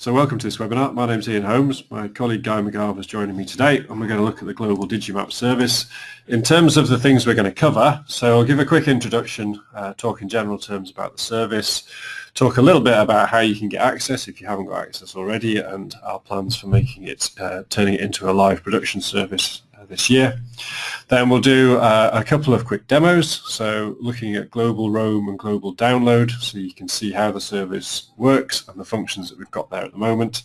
So welcome to this webinar. My name is Ian Holmes. My colleague Guy McGarvey is joining me today and we're going to look at the Global Digimap service. In terms of the things we're going to cover, so I'll give a quick introduction, uh, talk in general terms about the service, talk a little bit about how you can get access if you haven't got access already and our plans for making it, uh, turning it into a live production service this year. Then we'll do uh, a couple of quick demos, so looking at global roam and global download, so you can see how the service works and the functions that we've got there at the moment.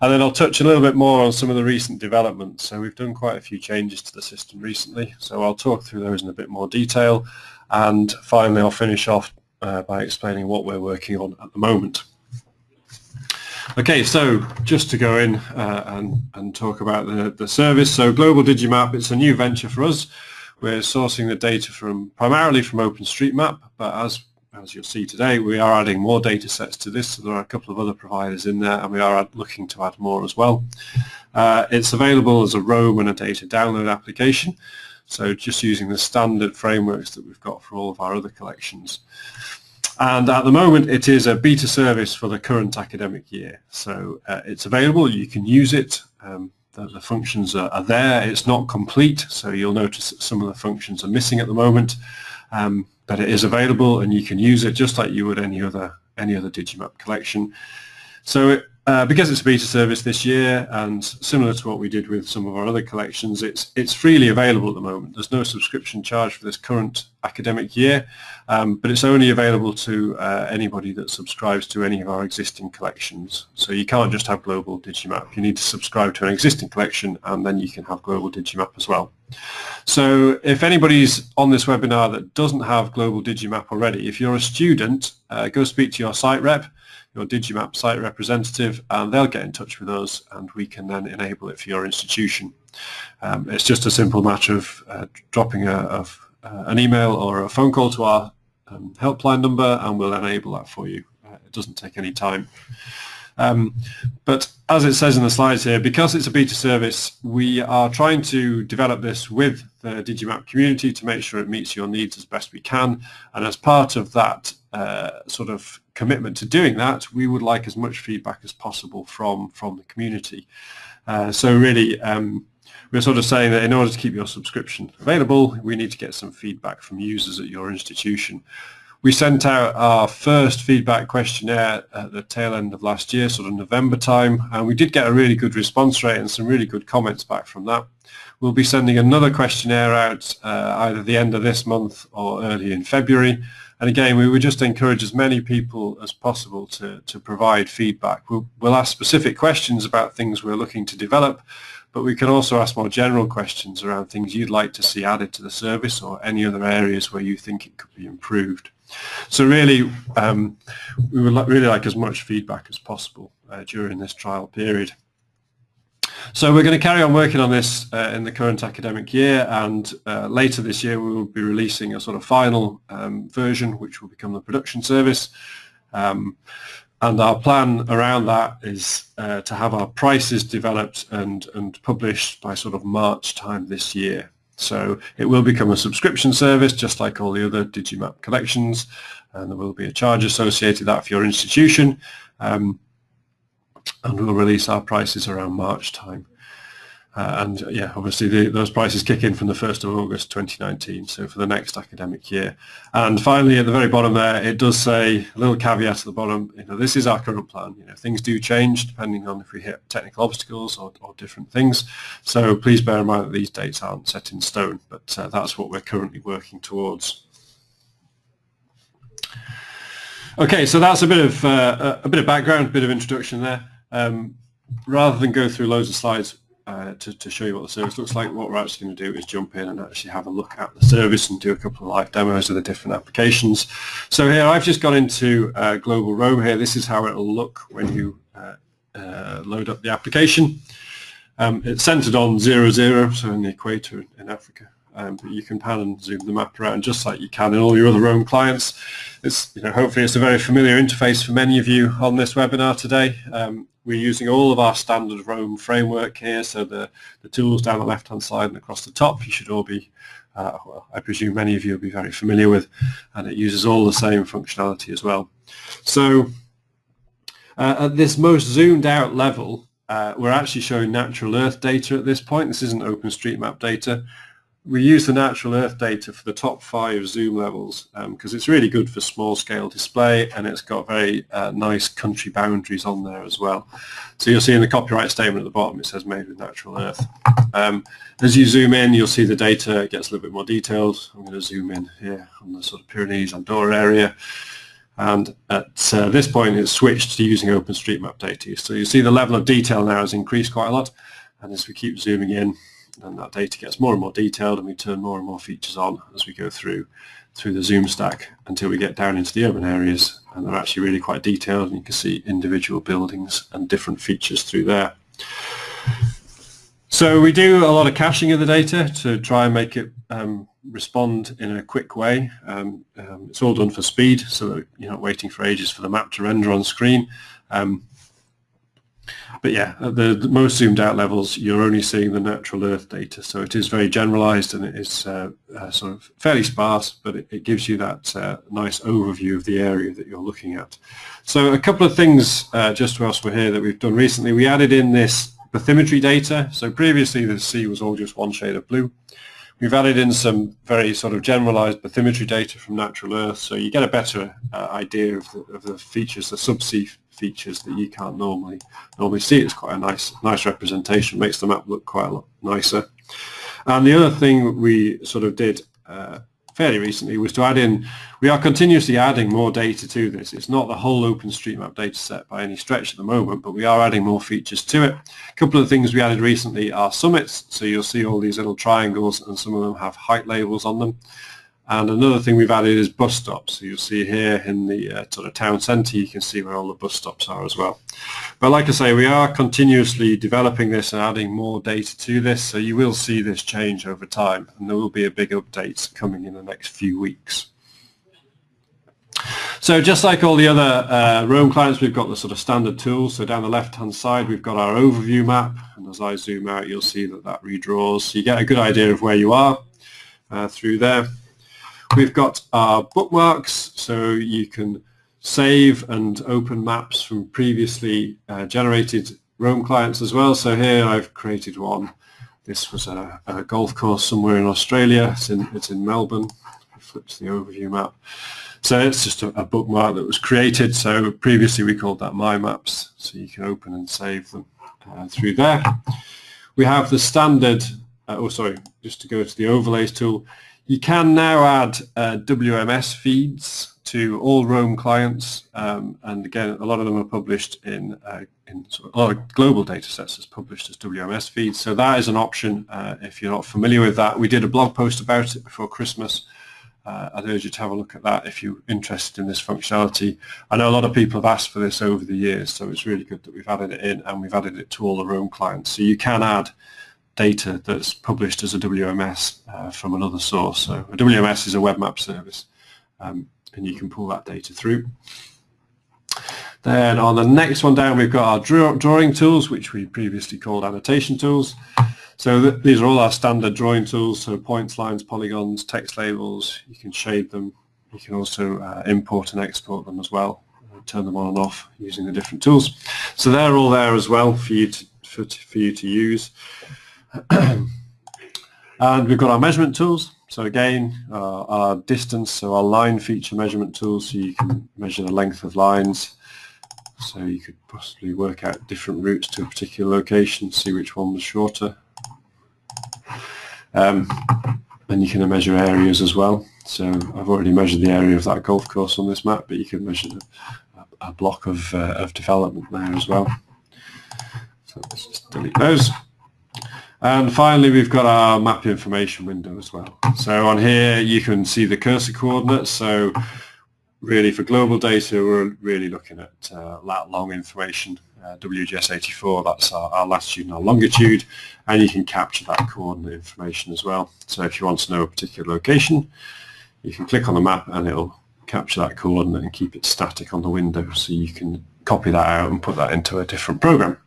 And then I'll touch a little bit more on some of the recent developments. So we've done quite a few changes to the system recently, so I'll talk through those in a bit more detail. And finally, I'll finish off uh, by explaining what we're working on at the moment. Okay, so just to go in uh, and, and talk about the, the service. So Global Digimap, it's a new venture for us. We're sourcing the data from primarily from OpenStreetMap, but as as you'll see today, we are adding more data sets to this. So there are a couple of other providers in there, and we are looking to add more as well. Uh, it's available as a roam and a data download application. So just using the standard frameworks that we've got for all of our other collections. And at the moment, it is a beta service for the current academic year. So uh, it's available. You can use it. Um, the, the, functions are, are, there. It's not complete, so you'll notice that some of the functions are missing at the moment. Um, but it is available, and you can use it just like you would any other any other Digimap collection. So it, uh, because it's a beta service this year and similar to what we did with some of our other collections, it's, it's freely available at the moment. There's no subscription charge for this current academic year, um, but it's only available to uh, anybody that subscribes to any of our existing collections. So you can't just have Global Digimap. You need to subscribe to an existing collection and then you can have Global Digimap as well. So if anybody's on this webinar that doesn't have Global Digimap already, if you're a student, uh, go speak to your site rep your Digimap site representative and they'll get in touch with us and we can then enable it for your institution. Um, it's just a simple matter of uh, dropping a, of, uh, an email or a phone call to our um, helpline number and we'll enable that for you. Uh, it doesn't take any time. Um, but as it says in the slides here, because it's a beta service, we are trying to develop this with the Digimap community to make sure it meets your needs as best we can. And as part of that uh, sort of commitment to doing that, we would like as much feedback as possible from, from the community. Uh, so really, um, we're sort of saying that in order to keep your subscription available, we need to get some feedback from users at your institution. We sent out our first feedback questionnaire at the tail end of last year, sort of November time, and we did get a really good response rate and some really good comments back from that. We'll be sending another questionnaire out uh, either the end of this month or early in February. And again, we would just encourage as many people as possible to, to provide feedback. We'll, we'll ask specific questions about things we're looking to develop, but we can also ask more general questions around things you'd like to see added to the service or any other areas where you think it could be improved. So really, um, we would really like as much feedback as possible uh, during this trial period. So we're going to carry on working on this uh, in the current academic year and uh, later this year we will be releasing a sort of final um, version which will become the production service. Um, and our plan around that is uh, to have our prices developed and, and published by sort of March time this year. So it will become a subscription service just like all the other Digimap collections and there will be a charge associated with that for your institution um, and we'll release our prices around March time. Uh, and yeah, obviously the, those prices kick in from the 1st of August 2019, so for the next academic year. And finally, at the very bottom there, it does say a little caveat at the bottom, you know, this is our current plan. You know, things do change depending on if we hit technical obstacles or, or different things. So please bear in mind that these dates aren't set in stone, but uh, that's what we're currently working towards. Okay, so that's a bit of uh, a bit of background, a bit of introduction there. Um, rather than go through loads of slides, uh, to, to, show you what the service looks like. What we're actually going to do is jump in and actually have a look at the service and do a couple of live demos of the different applications. So here I've just gone into uh, Global Roam here. This is how it'll look when you uh, uh load up the application. Um, it's centered on 00, zero, so in the equator in Africa. Um, but you can pan and zoom the map around just like you can in all your other Roam clients. It's, you know, hopefully it's a very familiar interface for many of you on this webinar today. Um, we're using all of our standard Roam framework here, so the, the tools down the left-hand side and across the top you should all be, uh, well, I presume many of you will be very familiar with, and it uses all the same functionality as well. So Uh, at this most zoomed out level, uh, we're actually showing natural earth data at this point. This isn't OpenStreetMap data we use the natural earth data for the top five zoom levels because um, it's really good for small scale display and it's got very uh, nice country boundaries on there as well. So you'll see in the copyright statement at the bottom it says made with natural earth. Um, as you zoom in you'll see the data gets a little bit more detailed. I'm going to zoom in here on the sort of Pyrenees Andorra area and at uh, this point it's switched to using OpenStreetMap data. So you see the level of detail now has increased quite a lot and as we keep zooming in and that data gets more and more detailed and we turn more and more features on as we go through through the zoom stack until we get down into the urban areas and they're actually really quite detailed and you can see individual buildings and different features through there. So we do a lot of caching of the data to try and make it um, respond in a quick way. Um, um, it's all done for speed so that you're not waiting for ages for the map to render on screen. Um, but yeah, at the, the, most zoomed out levels, you're only seeing the natural Earth data. So it is very generalized and it is uh, uh, sort of fairly sparse, but it, it gives you that uh, nice overview of the area that you're looking at. So a couple of things uh, just whilst we're here that we've done recently. We added in this bathymetry data. So previously the sea was all just one shade of blue. We've added in some very sort of generalized bathymetry data from natural Earth, so you get a better uh, idea of the, of the features, the subsea features that you can't normally normally see. It's quite a nice nice representation, makes the map look quite a lot nicer. And the other thing we sort of did uh, fairly recently was to add in, we are continuously adding more data to this. It's not the whole OpenStreetMap data set by any stretch at the moment, but we are adding more features to it. A couple of things we added recently are summits, so you'll see all these little triangles and some of them have height labels on them. And another thing we've added is bus stops. So you'll see here in the uh, sort of town centre, you can see where all the bus stops are as well. But like I say, we are continuously developing this and adding more data to this. So you will see this change over time and there will be a big update coming in the next few weeks. So just like all the other uh, Roam clients, we've got the sort of standard tools. So down the left-hand side, we've got our overview map. And as I zoom out, you'll see that that redraws. So you get a good idea of where you are uh, through there. We've got our bookmarks, so you can save and open maps from previously uh, generated Roam clients as well. So here I've created one. This was a, a golf course somewhere in Australia. It's in, it's in Melbourne. Flip to the overview map. So it's just a, a, bookmark that was created. So previously we called that My Maps. So you can open and save them uh, through there. We have the standard, uh, oh sorry, just to go to the overlays tool. You can now add uh, WMS feeds to all Roam clients, um, and again, a lot of them are published in, uh, in sort of, a lot of global data sets as published as WMS feeds. So that is an option uh, if you're not familiar with that. We did a blog post about it before Christmas. Uh, I'd urge you to have a look at that if you're interested in this functionality. I know a lot of people have asked for this over the years, so it's really good that we've added it in and we've added it to all the Roam clients. So you can add data that's published as a WMS uh, from another source. So a WMS is a web map service um, and you can pull that data through. Then on the next one down we've got our draw drawing tools which we previously called annotation tools. So th these are all our standard drawing tools, so points, lines, polygons, text labels, you can shade them, you can also uh, import and export them as well, turn them on and off using the different tools. So they're all there as well for you to, for, for you to use. and we've got our measurement tools. So again, uh, our distance, so our line feature measurement tools, so you can measure the length of lines. So you could possibly work out different routes to a particular location, see which one was shorter. Um, and you can measure areas as well. So I've already measured the area of that golf course on this map, but you can measure a, a block of, uh, of development there as well. So let's just delete those. And finally, we've got our map information window as well. So on here, you can see the cursor coordinates. So really for global data, we're really looking at uh, lat long information, uh, WGS84, that's our, our, latitude and our longitude, and you can capture that coordinate information as well. So if you want to know a particular location, you can click on the map and it'll capture that coordinate and keep it static on the window so you can copy that out and put that into a different program.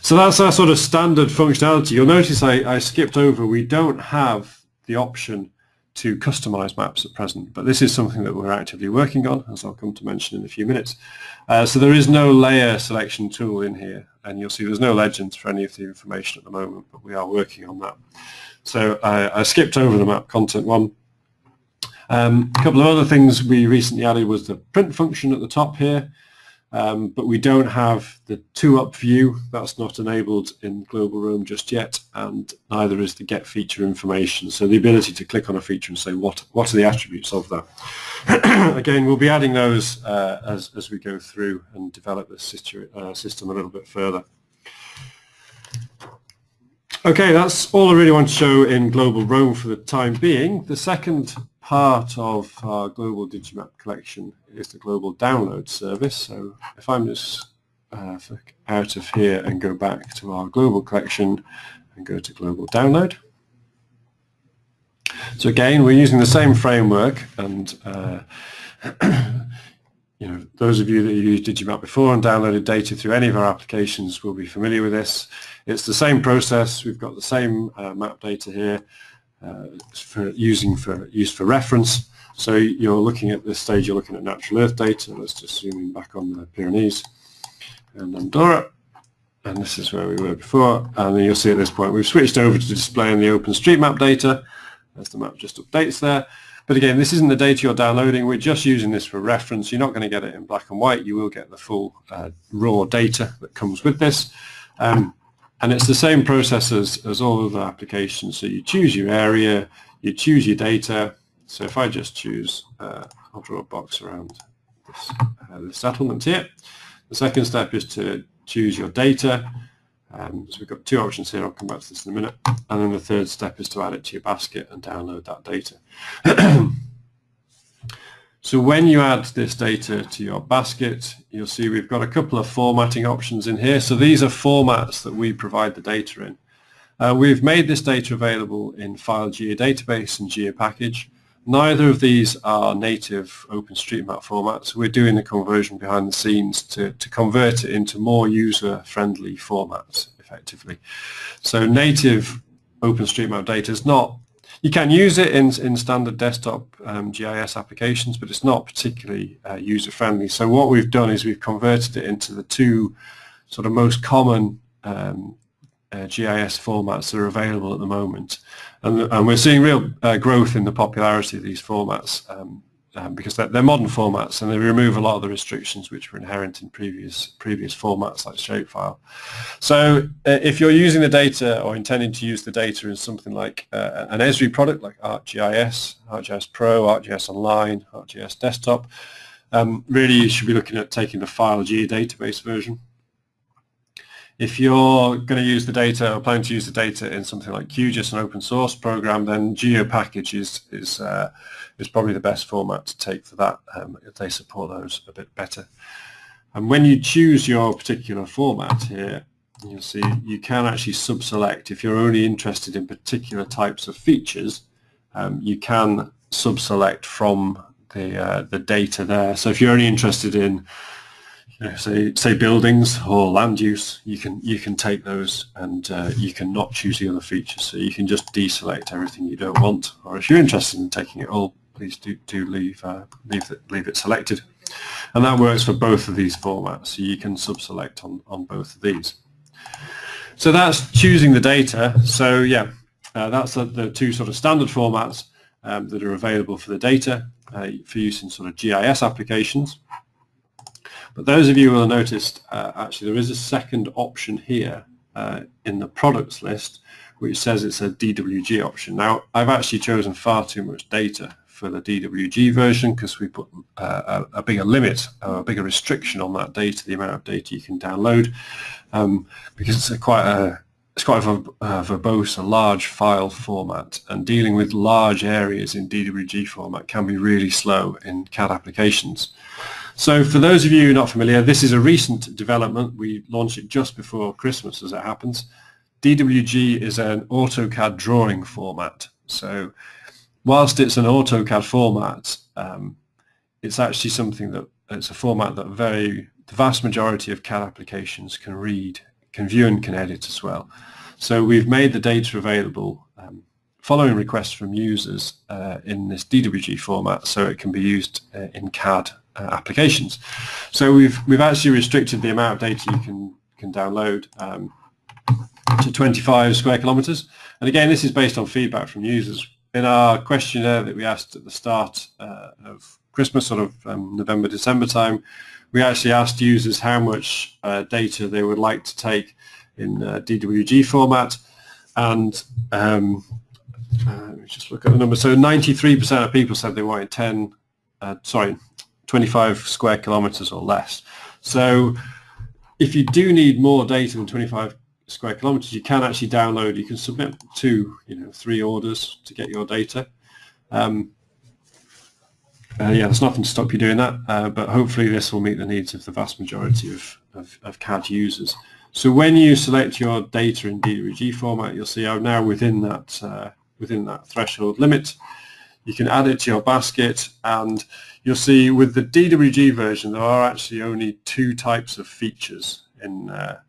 So that's our sort of standard functionality. You'll notice I, I skipped over, we don't have the option to customize maps at present, but this is something that we're actively working on, as I'll come to mention in a few minutes. Uh, so there is no layer selection tool in here, and you'll see there's no legends for any of the information at the moment, but we are working on that. So I, I skipped over the map content one. Um, a couple of other things we recently added was the print function at the top here. Um, but we don't have the two-up view. That's not enabled in Global Roam just yet, and neither is the get feature information. So the ability to click on a feature and say what what are the attributes of that. Again, we'll be adding those uh, as as we go through and develop situ uh, system a little bit further. Okay, that's all I really want to show in Global Roam for the time being. The second part of our global Digimap collection is the global download service. So if I'm just uh, out of here and go back to our global collection and go to global download. So again, we're using the same framework and uh, you know, those of you that used Digimap before and downloaded data through any of our applications will be familiar with this. It's the same process. We've got the same uh, map data here for using for use for reference. So you're looking at this stage, you're looking at natural earth data. Let's just zoom in back on the Pyrenees and Andorra. And this is where we were before. And then you'll see at this point we've switched over to displaying the OpenStreetMap data. As the map just updates there. But again, this isn't the data you're downloading. We're just using this for reference. You're not going to get it in black and white. You will get the full uh, raw data that comes with this. Um, and it's the same process as, as all other applications. So you choose your area, you choose your data. So if I just choose, uh, I'll draw a box around this, uh, settlement here. The second step is to choose your data. Um, so we've got two options here, I'll come back to this in a minute. And then the third step is to add it to your basket and download that data. So when you add this data to your basket, you'll see we've got a couple of formatting options in here. So these are formats that we provide the data in. Uh, we've made this data available in File Geodatabase and GeoPackage. Neither of these are native OpenStreetMap formats. We're doing the conversion behind the scenes to, to convert it into more user-friendly formats, effectively. So native OpenStreetMap data is not you can use it in, in standard desktop um, GIS applications, but it's not particularly uh, user-friendly. So what we've done is we've converted it into the two sort of most common um, uh, GIS formats that are available at the moment. And, and we're seeing real uh, growth in the popularity of these formats. Um, um, because they're, they're, modern formats and they remove a lot of the restrictions which were inherent in previous previous formats like shapefile. So uh, if you're using the data or intending to use the data in something like uh, an Esri product like ArcGIS, ArcGIS Pro, ArcGIS Online, ArcGIS Desktop, um, really you should be looking at taking the file geodatabase version. If you're going to use the data or plan to use the data in something like QGIS, an open source program, then GeoPackage is, is uh, is probably the best format to take for that. Um, they support those a bit better. And when you choose your particular format here, you'll see you can actually sub-select. If you're only interested in particular types of features, um, you can sub-select from the, uh, the data there. So if you're only interested in you know, say say buildings or land use, you can you can take those and uh, you can not choose the other features. So you can just deselect everything you don't want. Or if you're interested in taking it all, please do, do leave, uh, leave, it, leave it selected. And that works for both of these formats, so you can sub-select on, on both of these. So that's choosing the data. So yeah, uh, that's the, the, two sort of standard formats um, that are available for the data uh, for use in sort of GIS applications. But those of you who have noticed, uh, actually there is a second option here uh, in the products list which says it's a DWG option. Now, I've actually chosen far too much data for the DWG version because we put uh, a, a, bigger limit, a bigger restriction on that data, the amount of data you can download, um, because it's a quite a it's quite a, a verbose, a large file format, and dealing with large areas in DWG format can be really slow in CAD applications. So for those of you not familiar, this is a recent development. We launched it just before Christmas, as it happens. DWG is an AutoCAD drawing format. So whilst it's an AutoCAD format, um, it's actually something that it's a format that very the vast majority of CAD applications can read, can view and can edit as well. So we've made the data available following requests from users uh, in this DWG format so it can be used uh, in CAD uh, applications. So we've we've actually restricted the amount of data you can can download um, to 25 square kilometers. And again, this is based on feedback from users. In our questionnaire that we asked at the start uh, of Christmas, sort of um, November, December time, we actually asked users how much uh, data they would like to take in uh, DWG format. And um, uh, just look at the number. So 93% of people said they wanted 10, uh, sorry, 25 square kilometers or less. So if you do need more data than 25 square kilometers, you can actually download, you can submit two, you know, three orders to get your data. Um, uh, yeah, there's nothing to stop you doing that, uh, but hopefully this will meet the needs of the vast majority of, of, of CAD users. So when you select your data in DWG format, you'll see I'm now within that uh, within that threshold limit. You can add it to your basket, and you'll see with the DWG version there are actually only two types of features in uh,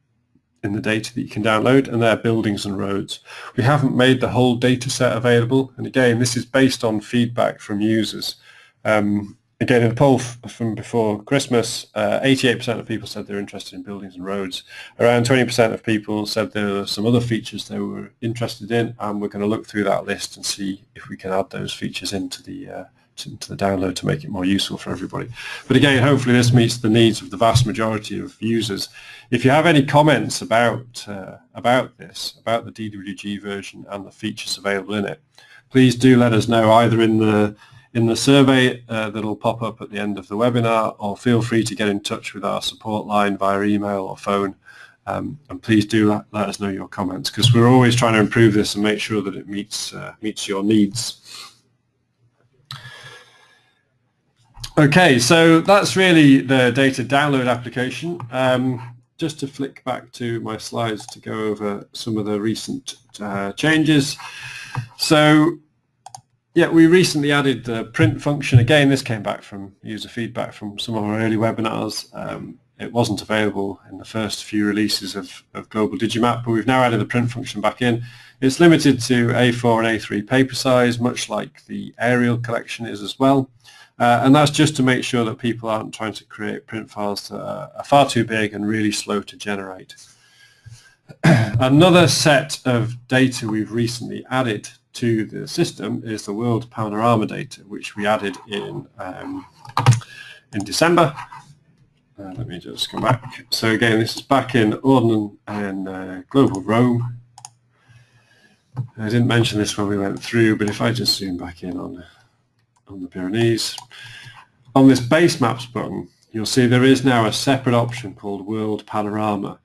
in the data that you can download, and they're buildings and roads. We haven't made the whole data set available, and again, this is based on feedback from users. Um, again, in the poll from before Christmas, 88% uh, of people said they're interested in buildings and roads. Around 20% of people said there were some other features they were interested in, and we're going to look through that list and see if we can add those features into the uh, to, to, the download to make it more useful for everybody. But again, hopefully this meets the needs of the vast majority of users. If you have any comments about uh, about this, about the DWG version and the features available in it, please do let us know either in the in the survey uh, that'll pop up at the end of the webinar or feel free to get in touch with our support line via email or phone um, and please do let, us know your comments because we're always trying to improve this and make sure that it meets uh, meets your needs. Okay, so that's really the data download application. Um, just to flick back to my slides to go over some of the recent uh, changes. So yeah, we recently added the print function. Again, this came back from user feedback from some of our early webinars. Um, it wasn't available in the first few releases of, of Global Digimap, but we've now added the print function back in. It's limited to A4 and A3 paper size, much like the aerial collection is as well. Uh, and that's just to make sure that people aren't trying to create print files that are far too big and really slow to generate. Another set of data we've recently added to the system is the world panorama data, which we added in um, in December. Uh, let me just come back. So again, this is back in Ordnance and uh, Global Roam. I didn't mention this when we went through, but if I just zoom back in on, on the Pyrenees, on this base maps button, you'll see there is now a separate option called World Panorama.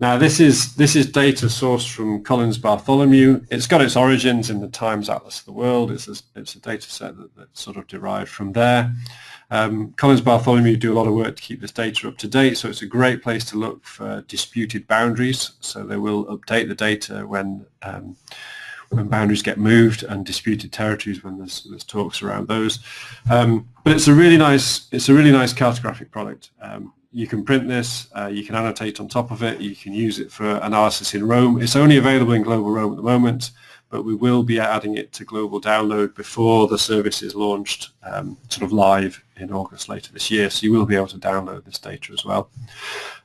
Now this is this is data sourced from Collins Bartholomew. It's got its origins in the Times Atlas of the World. It's a, it's a data set that, that's sort of derived from there. Um, Collins Bartholomew do a lot of work to keep this data up to date, so it's a great place to look for disputed boundaries. So they will update the data when um, when boundaries get moved and disputed territories when there's, there's talks around those. Um, but it's a really nice it's a really nice cartographic product. Um, you can print this, uh, you can annotate on top of it, you can use it for analysis in Roam. It's only available in Global Roam at the moment, but we will be adding it to Global Download before the service is launched um, sort of live in August later this year, so you will be able to download this data as well.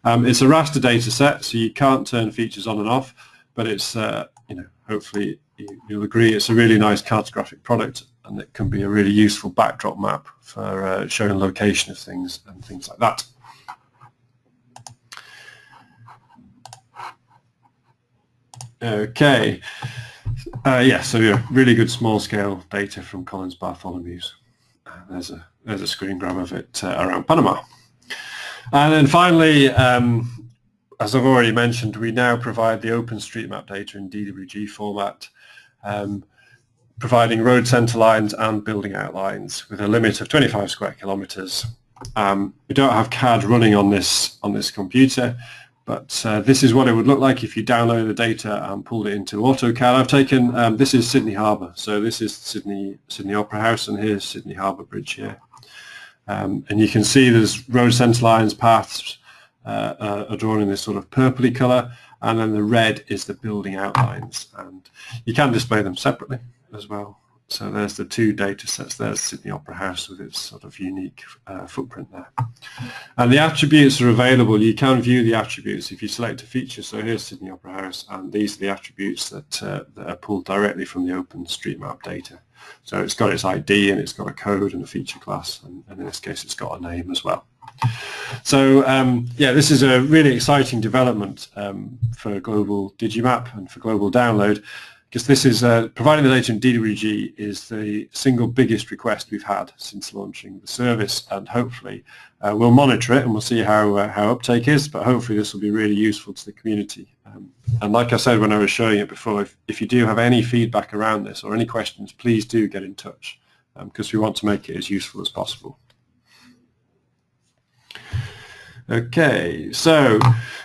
Um, it's a raster data set, so you can't turn features on and off, but it's, uh, you know, hopefully you'll agree it's a really nice cartographic product and it can be a really useful backdrop map for uh, showing location of things and things like that. Okay. Uh, yeah, so yeah, really good small-scale data from Collins Bartholomew's. Uh, there's a there's a screen grab of it uh, around Panama. And then finally, um, as I've already mentioned, we now provide the OpenStreetMap data in DWG format, um, providing road center lines and building outlines with a limit of 25 square kilometers. Um, we don't have CAD running on this on this computer, but uh, this is what it would look like if you download the data and pulled it into AutoCAD. I've taken, um, this is Sydney Harbour. So this is Sydney, Sydney Opera House and here's Sydney Harbour Bridge here. Um, and you can see there's road centre lines, paths uh, uh, are drawn in this sort of purpley colour and then the red is the building outlines and you can display them separately as well. So there's the two data sets. There's Sydney Opera House with its sort of unique uh, footprint there. And the attributes are available. You can view the attributes if you select a feature. So here's Sydney Opera House, and these are the attributes that, uh, that are pulled directly from the OpenStreetMap data. So it's got its ID and it's got a code and a feature class, and, and in this case it's got a name as well. So um, yeah, this is a really exciting development um, for global Digimap and for global download because this is uh, providing the data in DWG is the single biggest request we've had since launching the service and hopefully uh, we'll monitor it and we'll see how uh, how uptake is but hopefully this will be really useful to the community um, and like I said when I was showing it before if, if you do have any feedback around this or any questions please do get in touch because um, we want to make it as useful as possible. Okay, so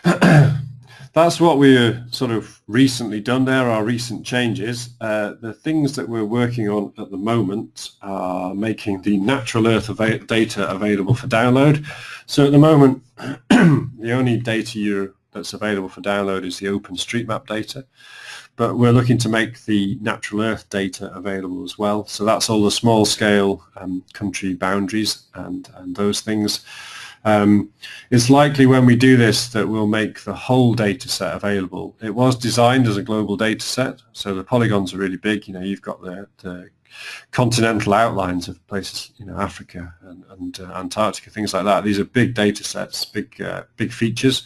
that's what we've sort of recently done there, our recent changes. Uh, the things that we're working on at the moment are making the natural earth av data available for download. So at the moment, the only data that's available for download is the OpenStreetMap data, but we're looking to make the natural earth data available as well. So that's all the small scale um, country boundaries and, and those things. Um, it's likely when we do this that we'll make the whole data set available. It was designed as a global data set, so the polygons are really big. You know, you've got the, the continental outlines of places, you know, Africa and, and uh, Antarctica, things like that. These are big data sets, big, uh, big features.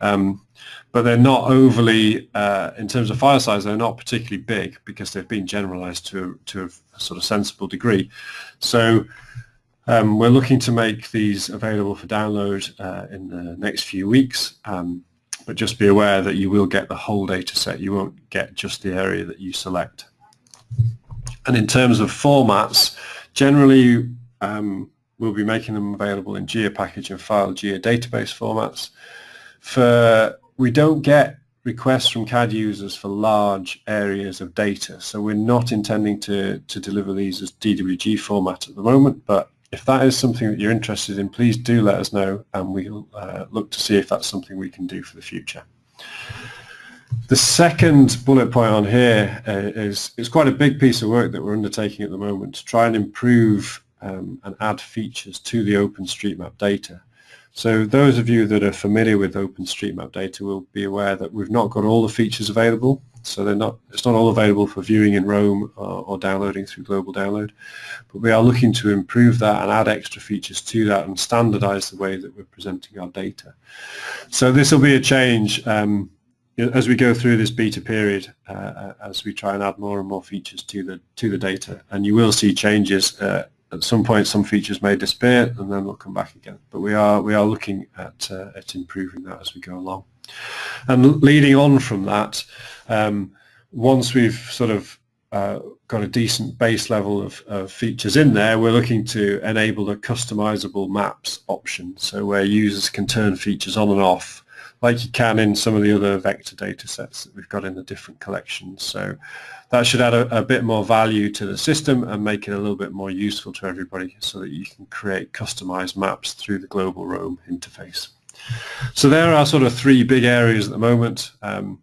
Um, but they're not overly, uh, in terms of file size, they're not particularly big because they've been generalized to, to a sort of sensible degree. So um, we're looking to make these available for download uh, in the next few weeks, um, but just be aware that you will get the whole data set. You won't get just the area that you select. And in terms of formats, generally um, we'll be making them available in GeoPackage and file geodatabase formats. For We don't get requests from CAD users for large areas of data, so we're not intending to, to deliver these as DWG format at the moment, but if that is something that you're interested in, please do let us know and we'll uh, look to see if that's something we can do for the future. The second bullet point on here uh, is it's quite a big piece of work that we're undertaking at the moment to try and improve um, and add features to the OpenStreetMap data. So those of you that are familiar with OpenStreetMap data will be aware that we've not got all the features available so they're not, it's not all available for viewing in Roam or, or, downloading through Global Download. But we are looking to improve that and add extra features to that and standardize the way that we're presenting our data. So this will be a change um, as we go through this beta period, uh, uh, as we try and add more and more features to the to the data, and you will see changes. Uh, at some point, some features may disappear, and then they'll come back again. But we are we are looking at uh, at improving that as we go along. And leading on from that, um, once we've sort of uh, got a decent base level of, of, features in there, we're looking to enable a customizable maps option, so where users can turn features on and off like you can in some of the other vector data sets that we've got in the different collections. So that should add a, a, bit more value to the system and make it a little bit more useful to everybody so that you can create customized maps through the global Roam interface. So there are sort of three big areas at the moment. Um,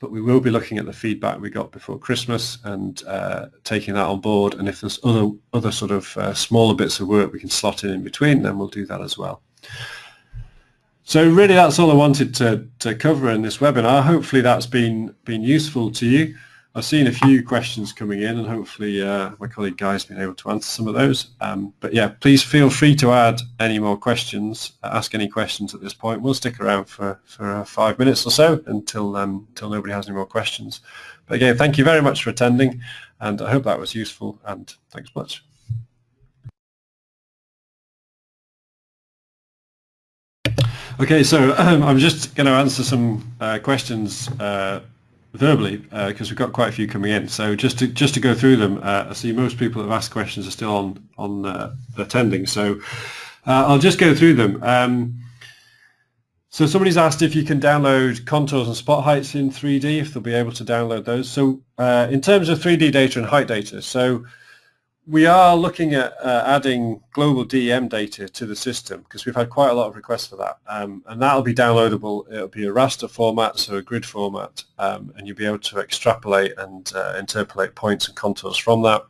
but we will be looking at the feedback we got before Christmas and uh, taking that on board. And if there's other other sort of uh, smaller bits of work we can slot in in between, then we'll do that as well. So really, that's all I wanted to to cover in this webinar. Hopefully, that's been been useful to you. I've seen a few questions coming in and hopefully uh, my colleague Guy's been able to answer some of those. Um, but yeah, please feel free to add any more questions, ask any questions at this point. We'll stick around for, for uh, five minutes or so until, um, until nobody has any more questions. But again, thank you very much for attending and I hope that was useful and thanks much. Okay, so um, I'm just going to answer some uh, questions uh, verbally because uh, we've got quite a few coming in. So just to just to go through them, uh, I see most people that have asked questions are still on on uh, attending. So uh, I'll just go through them. Um, so somebody's asked if you can download contours and spot heights in 3D, if they'll be able to download those. So uh, in terms of 3D data and height data, so we are looking at uh, adding global DEM data to the system because we've had quite a lot of requests for that. Um, and that'll be downloadable. It'll be a raster format, so a grid format, um, and you'll be able to extrapolate and uh, interpolate points and contours from that.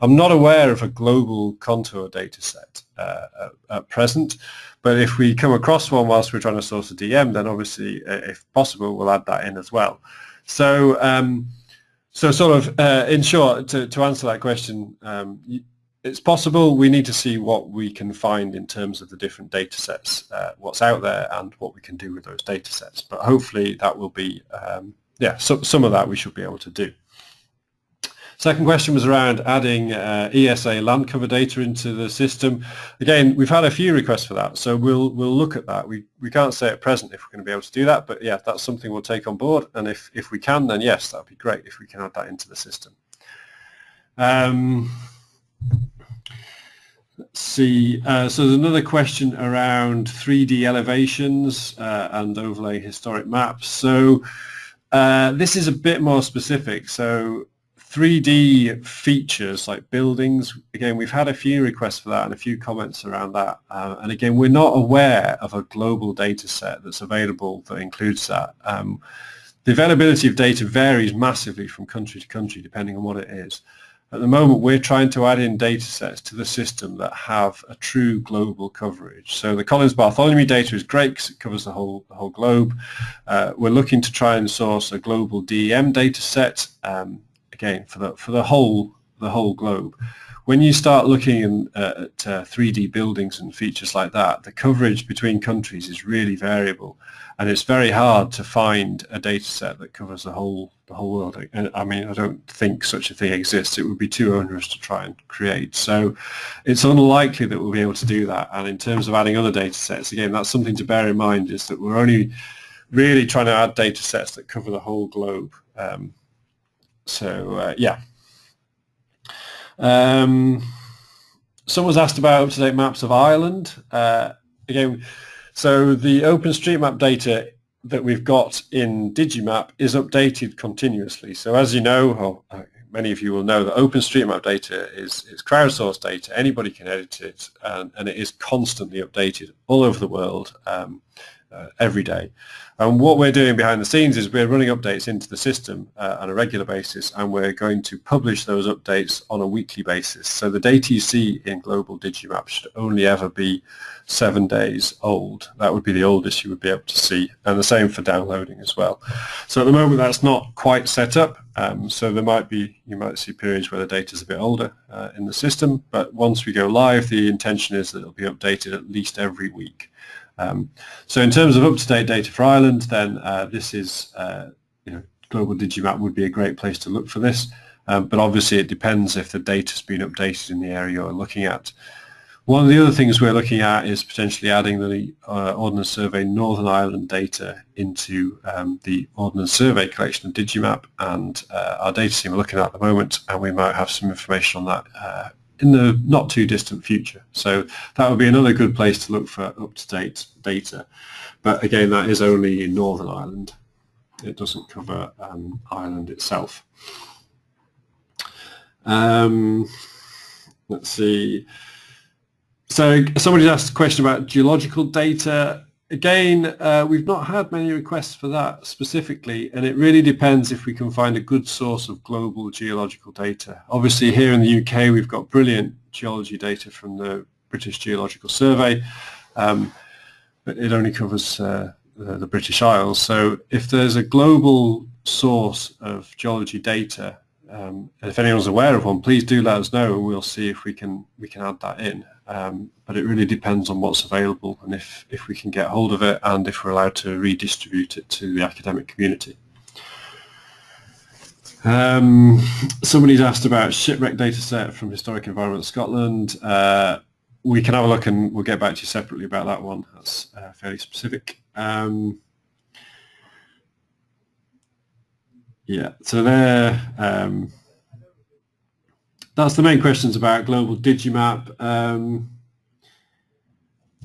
I'm not aware of a global contour data set uh, at, present, but if we come across one whilst we're trying to source a DM, then obviously, uh, if possible, we'll add that in as well. So um, so sort of, uh, in short, to, to answer that question, um, it's possible we need to see what we can find in terms of the different data sets, uh, what's out there and what we can do with those data sets. But hopefully that will be, um, yeah, so, some of that we should be able to do. Second question was around adding uh, ESA land cover data into the system. Again, we've had a few requests for that, so we'll we'll look at that. We we can't say at present if we're going to be able to do that, but yeah, that's something we'll take on board. And if if we can, then yes, that'd be great if we can add that into the system. Um, let's see. Uh, so there's another question around 3D elevations uh, and overlay historic maps. So uh, this is a bit more specific. So 3D features like buildings, again, we've had a few requests for that and a few comments around that. Uh, and again, we're not aware of a global data set that's available that includes that. Um, the availability of data varies massively from country to country depending on what it is. At the moment, we're trying to add in data sets to the system that have a true global coverage. So the Collins Bartholomew data is great because it covers the whole, the whole globe. Uh, we're looking to try and source a global DEM data set. Um, again for the for the whole the whole globe. When you start looking in, uh, at uh, 3D buildings and features like that, the coverage between countries is really variable, and it's very hard to find a data set that covers the whole the whole world. And I mean, I don't think such a thing exists. It would be too onerous to try and create. So it's unlikely that we'll be able to do that. And in terms of adding other data sets, again, that's something to bear in mind is that we're only really trying to add data sets that cover the whole globe. Um, so uh, yeah. Um, someone's asked about up-to-date maps of Ireland. Uh, again, so the OpenStreetMap data that we've got in Digimap is updated continuously. So as you know, or uh, many of you will know that OpenStreetMap data is, is crowdsourced data. Anybody can edit it, and, and it is constantly updated all over the world. Um, uh, every day. And what we're doing behind the scenes is we're running updates into the system uh, on a regular basis and we're going to publish those updates on a weekly basis. So the data you see in Global Digimap should only ever be seven days old. That would be the oldest you would be able to see and the same for downloading as well. So at the moment that's not quite set up. Um, so there might be, you might see periods where the data is a bit older uh, in the system, but once we go live, the intention is that it'll be updated at least every week. Um, so in terms of up-to-date data for Ireland, then uh, this is, uh, you know, Global Digimap would be a great place to look for this. Um, but obviously it depends if the data's been updated in the area you're looking at. One of the other things we're looking at is potentially adding the uh, Ordnance Survey Northern Ireland data into um, the Ordnance Survey collection of Digimap and uh, our data team are looking at, at the moment and we might have some information on that uh, in the not too distant future. So that would be another good place to look for up-to-date data. But again, that is only in Northern Ireland. It doesn't cover um, Ireland itself. Um, let's see. So somebody asked a question about geological data. Again, uh, we've not had many requests for that specifically, and it really depends if we can find a good source of global geological data. Obviously, here in the UK, we've got brilliant geology data from the British Geological Survey, um, but it only covers uh, the, the British Isles. So if there's a global source of geology data, um, if anyone's aware of one, please do let us know, and we'll see if we can we can add that in. Um, but it really depends on what's available and if, if we can get hold of it and if we're allowed to redistribute it to the academic community. Um, somebody's asked about shipwreck dataset from Historic Environment Scotland. Uh, we can have a look and we'll get back to you separately about that one. That's uh, fairly specific. Um, yeah, so there, um, that's the main questions about global Digimap. Um,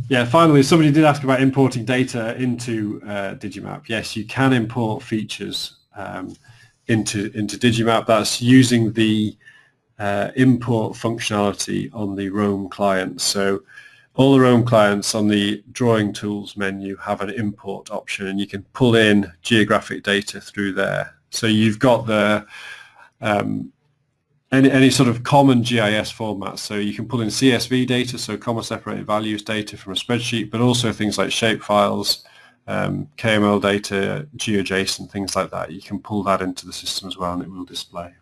yeah, finally, somebody did ask about importing data into uh, Digimap. Yes, you can import features um, into into Digimap. That's using the uh, import functionality on the Roam client. So all the Roam clients on the drawing tools menu have an import option and you can pull in geographic data through there. So you've got the um, any, any sort of common GIS format. So you can pull in CSV data, so comma separated values data from a spreadsheet, but also things like shape files, um, KML data, GeoJSON, things like that. You can pull that into the system as well and it will display.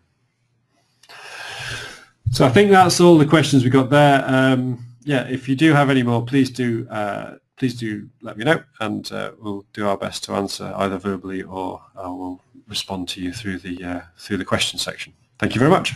So I think that's all the questions we got there. Um, yeah, if you do have any more, please do uh, please do let me know, and uh, we'll do our best to answer either verbally or we'll respond to you through the uh, through the question section. Thank you very much.